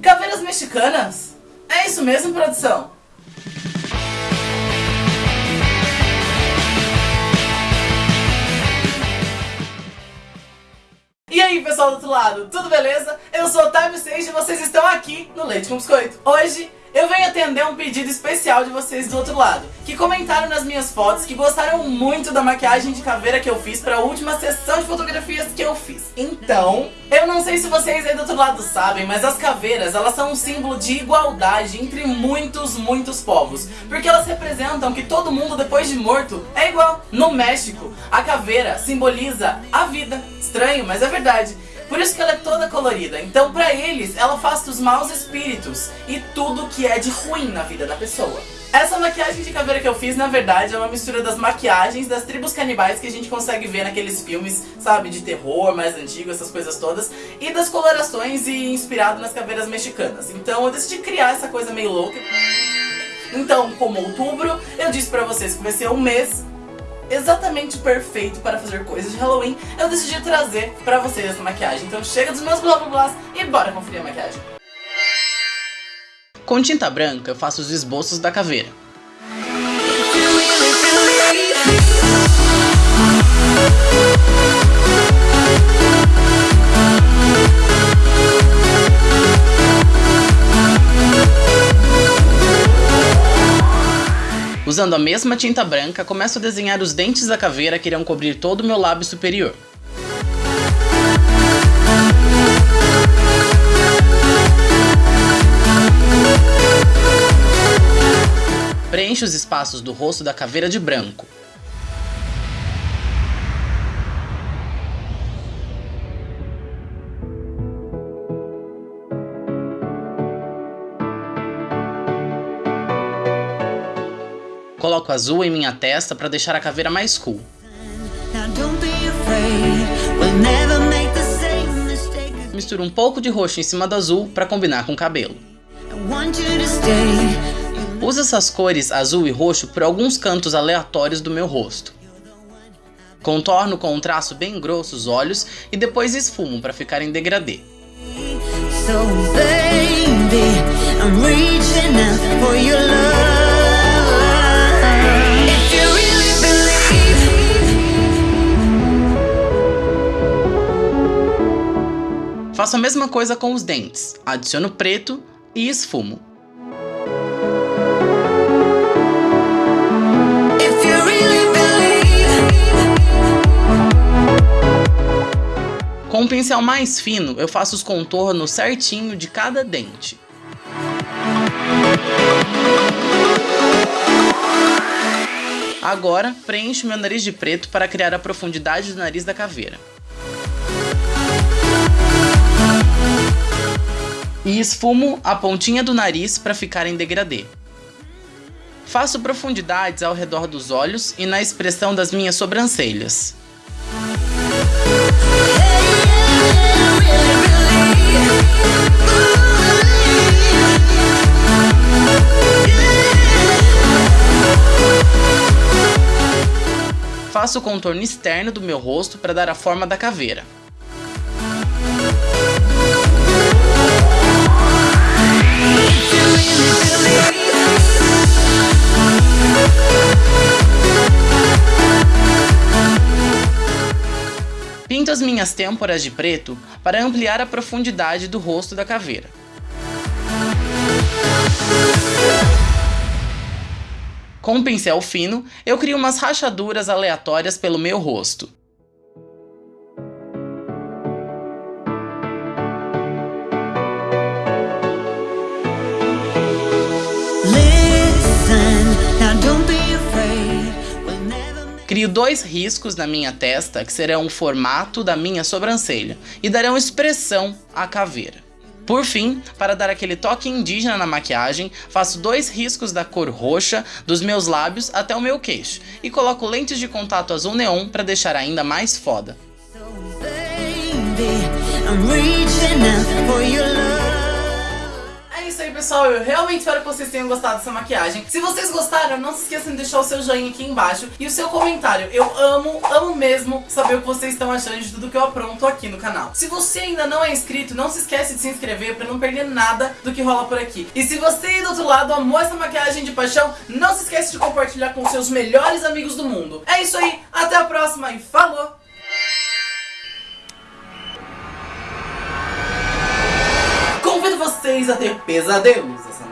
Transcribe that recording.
Caveiras mexicanas? É isso mesmo, produção? E aí, pessoal do outro lado, tudo beleza? Eu sou o Time Sage e vocês estão aqui no Leite com Biscoito. Hoje eu venho atender um pedido especial de vocês do outro lado, que comentaram nas minhas fotos que gostaram muito da maquiagem de caveira que eu fiz para a última sessão de fotografias que eu fiz. Então, eu não sei se vocês aí do outro lado sabem, mas as caveiras, elas são um símbolo de igualdade entre muitos, muitos povos, porque elas representam que todo mundo depois de morto é igual. No México, a caveira simboliza a vida. Estranho, mas é verdade. Por isso que ela é toda colorida. Então, pra eles, ela afasta os maus espíritos e tudo que é de ruim na vida da pessoa. Essa maquiagem de caveira que eu fiz, na verdade, é uma mistura das maquiagens das tribos canibais que a gente consegue ver naqueles filmes, sabe, de terror mais antigo, essas coisas todas, e das colorações e inspirado nas caveiras mexicanas. Então eu decidi criar essa coisa meio louca. Então, como outubro, eu disse pra vocês que vai ser um mês exatamente perfeito para fazer coisas de Halloween, eu decidi trazer pra vocês essa maquiagem. Então chega dos meus blá blá blá e bora conferir a maquiagem. Com tinta branca eu faço os esboços da caveira. Usando a mesma tinta branca, começo a desenhar os dentes da caveira que irão cobrir todo o meu lábio superior. Preencho os espaços do rosto da caveira de branco. Coloco azul em minha testa para deixar a caveira mais cool. Misturo um pouco de roxo em cima do azul para combinar com o cabelo. Uso essas cores azul e roxo por alguns cantos aleatórios do meu rosto. Contorno com um traço bem grosso os olhos e depois esfumo para ficar em degradê. So, baby, Faço a mesma coisa com os dentes, adiciono preto e esfumo. Com um pincel mais fino, eu faço os contornos certinho de cada dente. Agora, preencho meu nariz de preto para criar a profundidade do nariz da caveira. E esfumo a pontinha do nariz para ficar em degradê. Faço profundidades ao redor dos olhos e na expressão das minhas sobrancelhas. Faço o contorno externo do meu rosto para dar a forma da caveira. Pinto as minhas têmporas de preto para ampliar a profundidade do rosto da caveira. Com um pincel fino, eu crio umas rachaduras aleatórias pelo meu rosto. Crio dois riscos na minha testa que serão o formato da minha sobrancelha e darão expressão à caveira. Por fim, para dar aquele toque indígena na maquiagem, faço dois riscos da cor roxa dos meus lábios até o meu queixo e coloco lentes de contato azul neon para deixar ainda mais foda. É isso aí pessoal. Eu realmente espero que vocês tenham gostado dessa maquiagem. Se vocês gostaram, não se esqueçam de deixar o seu joinha aqui embaixo e o seu comentário. Eu amo, amo mesmo saber o que vocês estão achando de tudo que eu apronto aqui no canal. Se você ainda não é inscrito, não se esquece de se inscrever pra não perder nada do que rola por aqui. E se você aí do outro lado amou essa maquiagem de paixão, não se esquece de compartilhar com seus melhores amigos do mundo. É isso aí, até a próxima e falou! Vocês a ter pesadelos essa.